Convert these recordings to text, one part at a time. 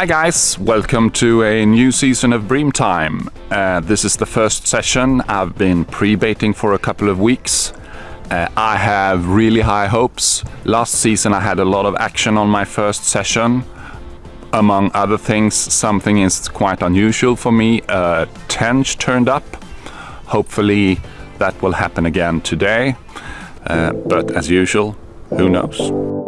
Hi guys, welcome to a new season of Bream Time. Uh, this is the first session. I've been pre-baiting for a couple of weeks. Uh, I have really high hopes. Last season I had a lot of action on my first session. Among other things, something is quite unusual for me. Uh, Tench turned up. Hopefully that will happen again today. Uh, but as usual, who knows?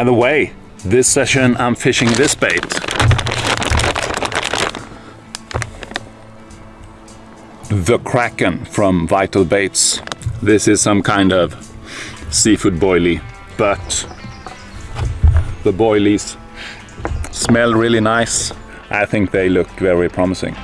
By the way, this session I'm fishing this bait. The Kraken from Vital Baits. This is some kind of seafood boilie, but the boilies smell really nice. I think they look very promising.